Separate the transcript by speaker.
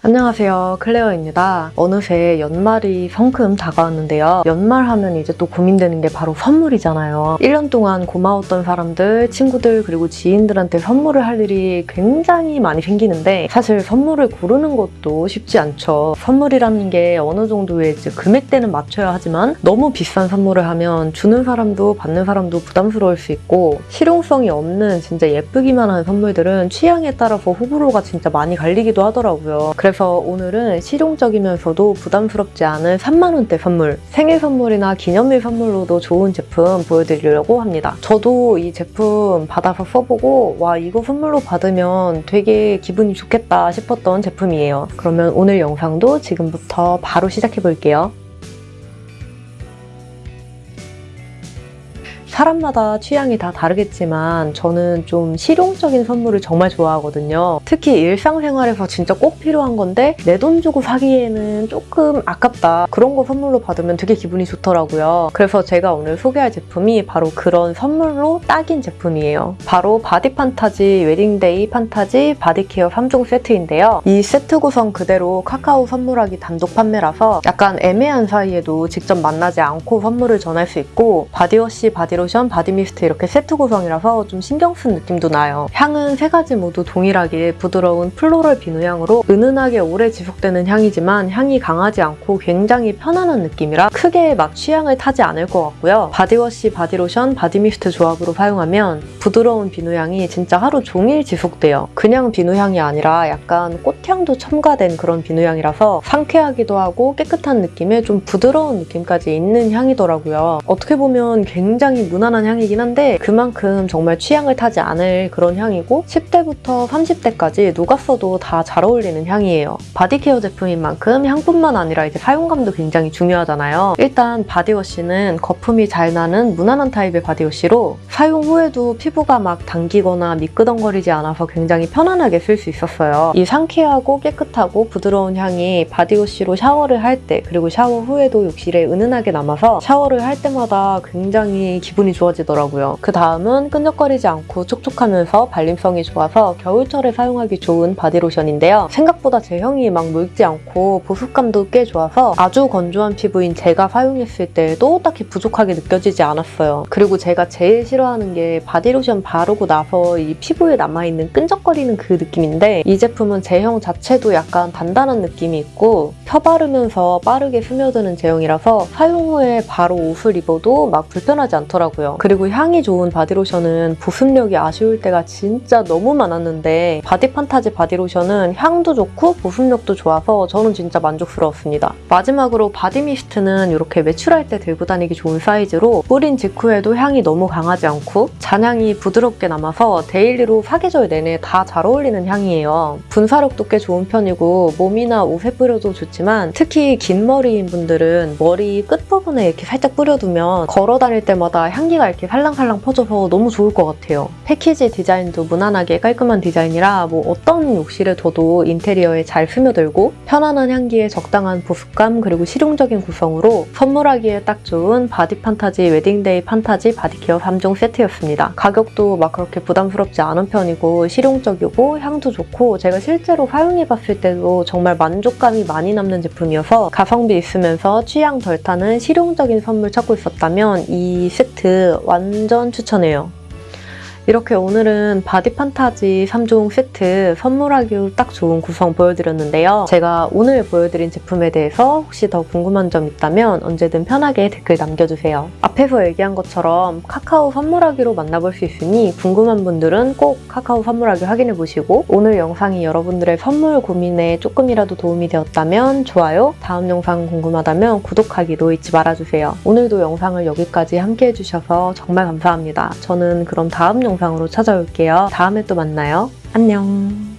Speaker 1: 안녕하세요. 클레어입니다. 어느새 연말이 성큼 다가왔는데요. 연말 하면 이제 또 고민되는 게 바로 선물이잖아요. 1년 동안 고마웠던 사람들, 친구들 그리고 지인들한테 선물을 할 일이 굉장히 많이 생기는데 사실 선물을 고르는 것도 쉽지 않죠. 선물이라는 게 어느 정도의 이제 금액대는 맞춰야 하지만 너무 비싼 선물을 하면 주는 사람도 받는 사람도 부담스러울 수 있고 실용성이 없는 진짜 예쁘기만 한 선물들은 취향에 따라서 호불호가 진짜 많이 갈리기도 하더라고요 그래서 오늘은 실용적이면서도 부담스럽지 않은 3만원대 선물, 생일 선물이나 기념일 선물로도 좋은 제품 보여드리려고 합니다. 저도 이 제품 받아서 써보고 와 이거 선물로 받으면 되게 기분이 좋겠다 싶었던 제품이에요. 그러면 오늘 영상도 지금부터 바로 시작해볼게요. 사람마다 취향이 다 다르겠지만 저는 좀 실용적인 선물을 정말 좋아하거든요. 특히 일상생활에서 진짜 꼭 필요한 건데 내 돈 주고 사기에는 조금 아깝다. 그런 거 선물로 받으면 되게 기분이 좋더라고요. 그래서 제가 오늘 소개할 제품이 바로 그런 선물로 딱인 제품이에요. 바로 바디 판타지 웨딩데이 판타지 바디케어 3종 세트인데요. 이 세트 구성 그대로 카카오 선물하기 단독 판매라서 약간 애매한 사이에도 직접 만나지 않고 선물을 전할 수 있고 바디워시, 바디로션, 바디미스트 이렇게 세트 구성이라서 좀 신경 쓴 느낌도 나요. 향은 세 가지 모두 동일하게 부드러운 floral 비누향으로 은은하게 오래 지속되는 향이지만 향이 강하지 않고 굉장히 편안한 느낌이라 크게 막 취향을 타지 않을 것 같고요. 바디워시, 바디로션, 바디미스트 조합으로 사용하면 부드러운 비누향이 진짜 하루 종일 지속돼요. 그냥 비누향이 아니라 약간 꽃향도 첨가된 그런 비누향이라서 상쾌하기도 하고 깨끗한 느낌에 좀 부드러운 느낌까지 있는 향이더라고요. 어떻게 보면 굉장히 무난한 향이긴 한데 그만큼 정말 취향을 타지 않을 그런 향이고 10대부터 30대까지 누가 써도 다 잘 어울리는 향이에요. 바디케어 제품인 만큼 향뿐만 아니라 이제 사용감도 굉장히 중요하잖아요. 일단 바디워시는 거품이 잘 나는 무난한 타입의 바디워시로 사용 후에도 피부가 막 당기거나 미끄덩거리지 않아서 굉장히 편안하게 쓸 수 있었어요. 이 상쾌하고 깨끗하고 부드러운 향이 바디워시로 샤워를 할 때 그리고 샤워 후에도 욕실에 은은하게 남아서 샤워를 할 때마다 굉장히 기분이 좋아지더라고요. 그 다음은 끈적거리지 않고 촉촉하면서 발림성이 좋아서 겨울철에 사용하기 좋은 바디로션인데요. 생각보다 제형이 막 묽지 않고 보습감도 꽤 좋아서 아주 건조한 피부인 제가 사용했을 때도 딱히 부족하게 느껴지지 않았어요. 그리고 제가 제일 싫어하는 게 바디로션 바르고 나서 이 피부에 남아있는 끈적거리는 그 느낌인데 이 제품은 제형 자체도 약간 단단한 느낌이 있고 펴 바르면서 빠르게 스며드는 제형이라서 사용 후에 바로 옷을 입어도 막 불편하지 않더라고요. 그리고 향이 좋은 바디로션은 보습력이 아쉬울 때가 진짜 너무 많았는데 바디 판타지 바디로션은 향도 좋고 보습력도 좋아서 저는 진짜 만족스러웠습니다. 마지막으로 바디 미스트는 이렇게 외출할 때 들고 다니기 좋은 사이즈로 뿌린 직후에도 향이 너무 강하지 않고 잔향이 부드럽게 남아서 daily로 사계절 내내 다 잘 어울리는 향이에요. 분사력도 꽤 좋은 편이고 몸이나 옷에 뿌려도 좋지만 특히 긴 머리인 분들은 머리 끝부분에 이렇게 살짝 뿌려두면 걸어 다닐 때마다 향기가 이렇게 살랑살랑 퍼져서 너무 좋을 것 같아요. 패키지 디자인도 무난하게 깔끔한 디자인이라 뭐 어떤 욕실에 둬도 인테리어에 잘 스며들고 편안한 향기에 적당한 보습감 그리고 실용적인 구성으로 선물하기에 딱 좋은 바디 판타지 웨딩데이 판타지 바디케어 3종 세트였습니다. 가격도 막 그렇게 부담스럽지 않은 편이고 실용적이고 향도 좋고 제가 실제로 사용해봤을 때도 정말 만족감이 많이 남는 제품이어서 가성비 있으면서 취향 덜 타는 실용적인 선물 찾고 있었다면 이 세트 완전 추천해요. 이렇게 오늘은 바디 판타지 3종 세트 선물하기 딱 좋은 구성 보여드렸는데요. 제가 오늘 보여드린 제품에 대해서 혹시 더 궁금한 점 있다면 언제든 편하게 댓글 남겨주세요. 앞에서 얘기한 것처럼 카카오 선물하기로 만나볼 수 있으니 궁금한 분들은 꼭 카카오 선물하기 확인해보시고 오늘 영상이 여러분들의 선물 고민에 조금이라도 도움이 되었다면 좋아요, 다음 영상 궁금하다면 구독하기도 잊지 말아주세요. 오늘도 영상을 여기까지 함께 해 주셔서 정말 감사합니다. 저는 그럼 다음 영상 영상으로 찾아올게요. 다음에 또 만나요. 안녕.